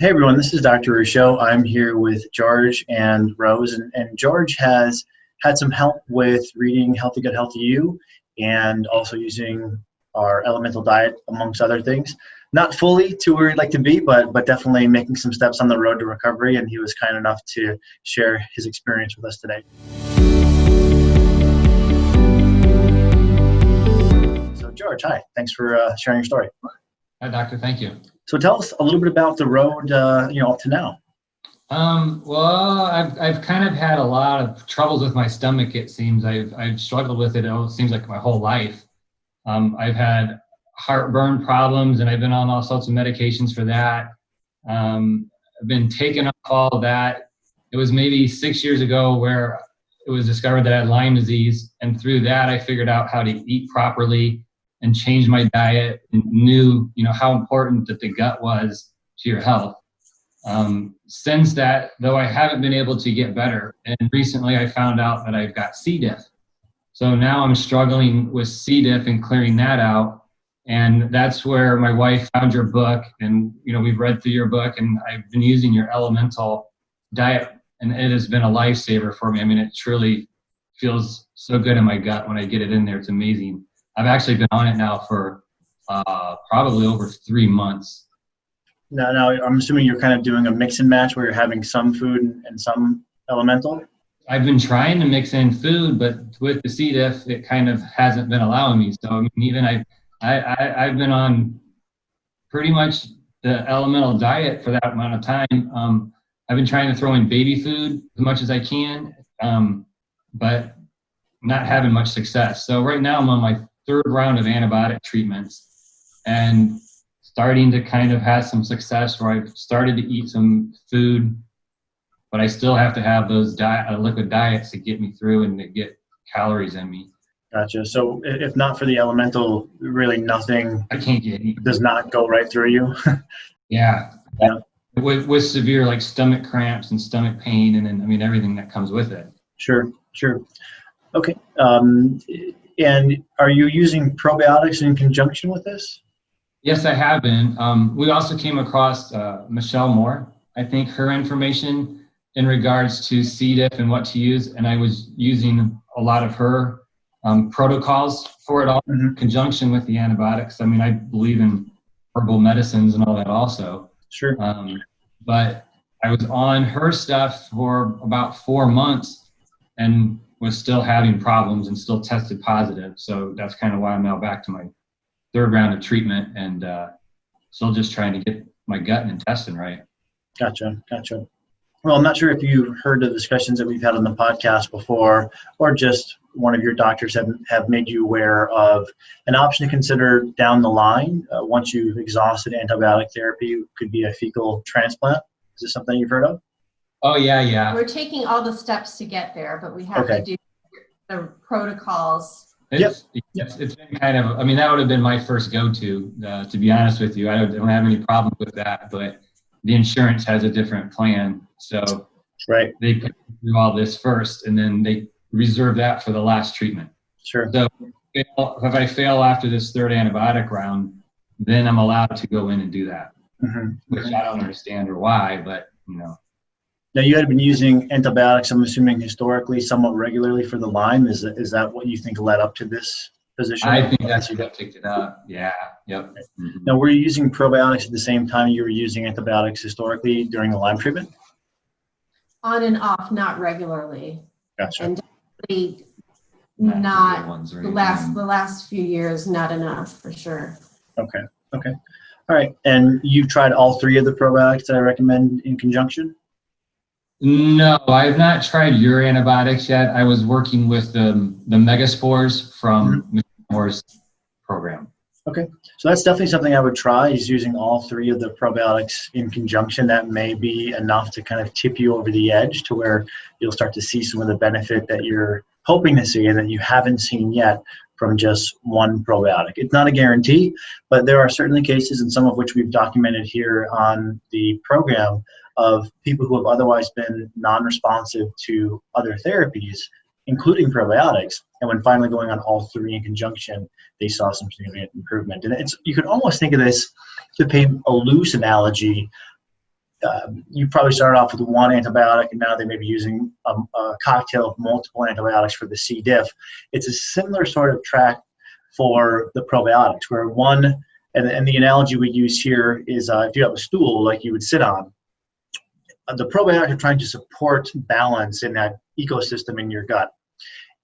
Hey everyone, this is Dr. Ruscio. I'm here with George and Rose, and, and George has had some help with reading Healthy Gut Healthy You and also using our elemental diet amongst other things. Not fully to where he'd like to be, but but definitely making some steps on the road to recovery. And he was kind enough to share his experience with us today. So George, hi. Thanks for uh, sharing your story. Hi, doctor. Thank you. So tell us a little bit about the road, uh, you know, up to now. Um, well, I've, I've kind of had a lot of troubles with my stomach. It seems I've, I've struggled with it. It seems like my whole life. Um, I've had heartburn problems and I've been on all sorts of medications for that. Um, I've been taken off all of that. It was maybe six years ago where it was discovered that I had Lyme disease. And through that, I figured out how to eat properly and changed my diet and knew, you know, how important that the gut was to your health. Um, since that, though I haven't been able to get better, and recently I found out that I've got C. diff. So now I'm struggling with C. diff and clearing that out. And that's where my wife found your book, and you know we've read through your book, and I've been using your elemental diet, and it has been a lifesaver for me. I mean, it truly feels so good in my gut when I get it in there. It's amazing. I've actually been on it now for uh, probably over three months. Now, now I'm assuming you're kind of doing a mix and match where you're having some food and some elemental. I've been trying to mix in food, but with the C. diff, it kind of hasn't been allowing me. So I mean, even I, I, I I've been on pretty much the elemental diet for that amount of time. Um, I've been trying to throw in baby food as much as I can, um, but not having much success. So right now I'm on my third round of antibiotic treatments and starting to kind of have some success where I've started to eat some food, but I still have to have those diet, uh, liquid diets to get me through and to get calories in me. Gotcha. So if not for the elemental, really nothing. I can't get. Does not go right through you. yeah. Yeah. With, with severe like stomach cramps and stomach pain, and then I mean everything that comes with it. Sure. Sure. Okay. Um, and are you using probiotics in conjunction with this? Yes, I have been. Um, we also came across uh, Michelle Moore. I think her information in regards to C. diff and what to use, and I was using a lot of her um, protocols for it all mm -hmm. in conjunction with the antibiotics. I mean, I believe in herbal medicines and all that also. Sure. Um, but I was on her stuff for about four months, and was still having problems and still tested positive. So that's kind of why I'm now back to my third round of treatment and uh, still just trying to get my gut and intestine right. Gotcha, gotcha. Well, I'm not sure if you've heard the discussions that we've had on the podcast before, or just one of your doctors have, have made you aware of an option to consider down the line uh, once you've exhausted antibiotic therapy could be a fecal transplant. Is this something you've heard of? Oh yeah, yeah. We're taking all the steps to get there, but we have Okay. to do the protocols. It's, it's, it's been kind of, I mean, that would have been my first go-to, uh, to be honest with you. I don't, don't have any problem with that, but the insurance has a different plan. So Right, they put through all this first and then they reserve that for the last treatment. sure. So if if I fail after this third antibiotic round, then I'm allowed to go in and do that, Mhm. which I don't understand or why, but you know. Now, you had been using antibiotics, I'm assuming historically, somewhat regularly for the Lyme. Is that, is that what you think led up to this position? I think that's what picked it up. Yeah. Yep. Mhm. Now, were you using probiotics at the same time you were using antibiotics historically during the Lyme treatment? On and off, not regularly. Gotcha. And definitely Not the not good ones or the last, the last few years, not enough, for sure. Okay, okay. All right, and you've tried all three of the probiotics that I recommend in conjunction? No, I have not tried your antibiotics yet. I was working with the, the megaspores from mm-hmm. Mr. Moore's program. Okay, so that's definitely something I would try is using all three of the probiotics in conjunction. That may be enough to kind of tip you over the edge to where you'll start to see some of the benefit that you're hoping to see and that you haven't seen yet from just one probiotic. It's not a guarantee, but there are certainly cases, and some of which we've documented here on the program, of people who have otherwise been non-responsive to other therapies, including probiotics, and when finally going on all three in conjunction, they saw some significant improvement. And it's you could almost think of this to paint a loose analogy. Um, you probably started off with one antibiotic and now they may be using a, a cocktail of multiple antibiotics for the C. diff. It's a similar sort of track for the probiotics, where one, and, and the analogy we use here is uh, if you have a stool like you would sit on, uh, the probiotics are trying to support balance in that ecosystem in your gut.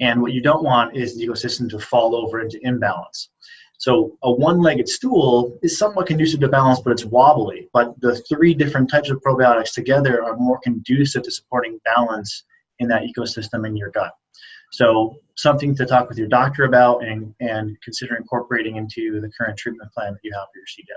And what you don't want is the ecosystem to fall over into imbalance. So a one-legged stool is somewhat conducive to balance, but it's wobbly. But the three different types of probiotics together are more conducive to supporting balance in that ecosystem in your gut. So something to talk with your doctor about and, and consider incorporating into the current treatment plan that you have for your C. diff.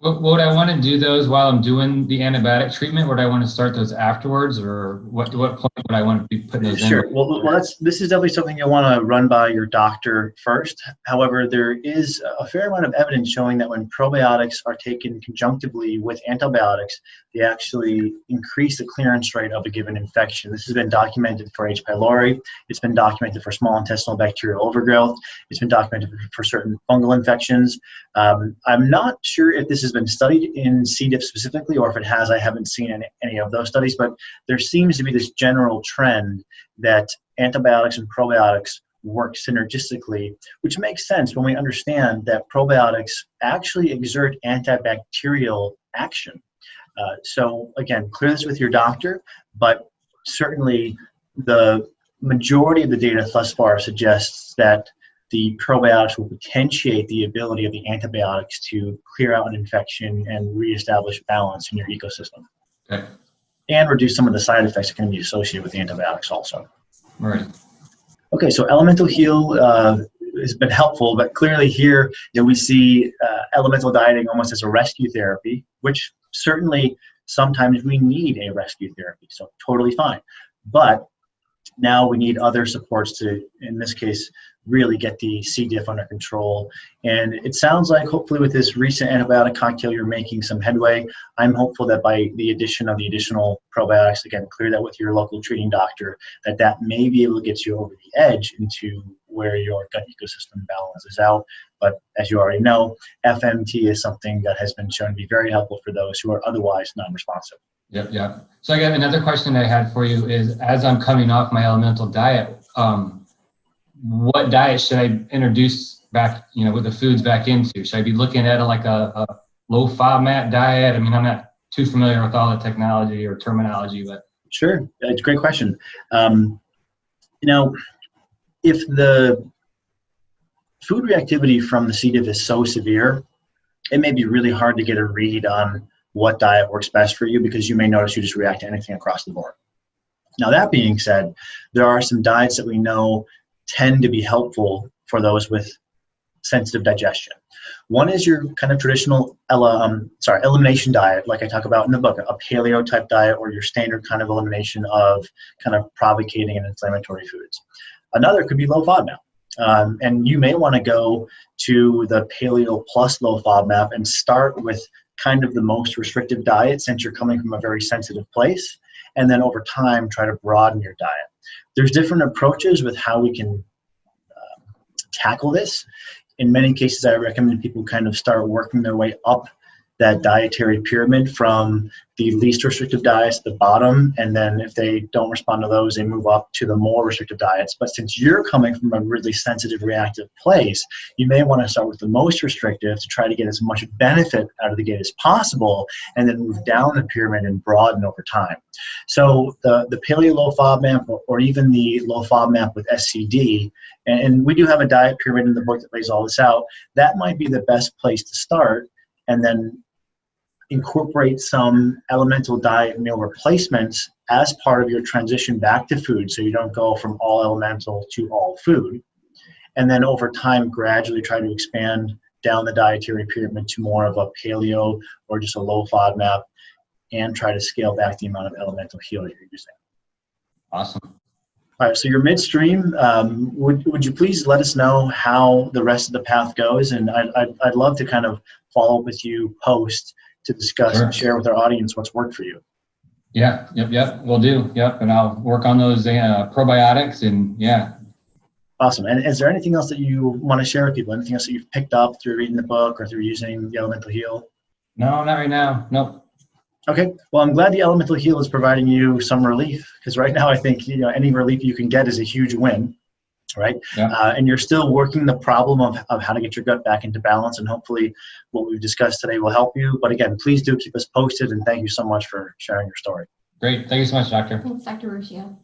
What, would I want to do those while I'm doing the antibiotic treatment? Would I want to start those afterwards, or what? What point would I want to be putting those Sure. in? Well, well, that's this is definitely something you'll want to run by your doctor first. However, there is a fair amount of evidence showing that when probiotics are taken conjunctively with antibiotics, they actually increase the clearance rate of a given infection. This has been documented for H. pylori. It's been documented for small intestinal bacterial overgrowth. It's been documented for certain fungal infections. Um, I'm not sure if this has been studied in C. diff specifically, or if it has, I haven't seen any, any of those studies, but there seems to be this general trend that antibiotics and probiotics work synergistically, which makes sense when we understand that probiotics actually exert antibacterial action. Uh, so again, clear this with your doctor, but certainly the majority of the data thus far suggests that the probiotics will potentiate the ability of the antibiotics to clear out an infection and reestablish balance in your ecosystem. Okay. And reduce some of the side effects that can be associated with the antibiotics also. All right. Okay, so Elemental Heal uh, has been helpful, but clearly here you know, we see uh, elemental dieting almost as a rescue therapy, which certainly sometimes we need a rescue therapy, so totally fine. But now we need other supports to, in this case, really get the C. diff under control. And it sounds like hopefully with this recent antibiotic cocktail, you're making some headway. I'm hopeful that by the addition of the additional probiotics, again, clear that with your local treating doctor, that that may be able to get you over the edge into where your gut ecosystem balances out. But as you already know, FMT is something that has been shown to be very helpful for those who are otherwise non-responsive. Yep, yep. So I got another question I had for you is, as I'm coming off my elemental diet, um, what diet should I introduce back, you know, with the foods back into? Should I be looking at like a, a low FODMAP diet? I mean, I'm not too familiar with all the technology or terminology, but Sure, it's a great question. Um, you know, if the food reactivity from the C. diff is so severe, it may be really hard to get a read on what diet works best for you because you may notice you just react to anything across the board. Now, that being said, there are some diets that we know tend to be helpful for those with sensitive digestion. One is your kind of traditional um, sorry elimination diet, like I talk about in the book, a paleo type diet, or your standard kind of elimination of kind of provocating and inflammatory foods. Another could be low FODMAP. Um, and you may want to go to the paleo plus low FODMAP and start with kind of the most restrictive diet since you're coming from a very sensitive place. And then over time, try to broaden your diet. There's different approaches with how we can uh, tackle this. In many cases, I recommend people kind of start working their way up that dietary pyramid from the least restrictive diets at the bottom, and then if they don't respond to those, they move up to the more restrictive diets. But since you're coming from a really sensitive, reactive place, you may want to start with the most restrictive to try to get as much benefit out of the gate as possible, and then move down the pyramid and broaden over time. So the, the paleo low FODMAP or, or even the low FODMAP with SCD, and, and we do have a diet pyramid in the book that lays all this out, that might be the best place to start and then incorporate some elemental diet meal replacements as part of your transition back to food so you don't go from all elemental to all food. And then over time, gradually try to expand down the dietary pyramid to more of a paleo or just a low FODMAP and try to scale back the amount of elemental heal you're using. awesome. All right, so you're midstream. Um, would, would you please let us know how the rest of the path goes? And I'd, I'd, I'd love to kind of follow up with you post to discuss Sure. and share with our audience what's worked for you. Yeah, yep, yep, we'll do. Yep, and I'll work on those uh, probiotics and yeah. Awesome. And is there anything else that you want to share with people? Anything else that you've picked up through reading the book or through using the Elemental Heal? No, not right now. Nope. Okay, well, I'm glad the Elemental Heal is providing you some relief because right now I think you know any relief you can get is a huge win, right? Yeah. Uh, and you're still working the problem of, of how to get your gut back into balance, and hopefully what we've discussed today will help you. But again, please do keep us posted, and thank you so much for sharing your story. Great. Thank you so much, doctor. Thanks, Dr. Ruscio.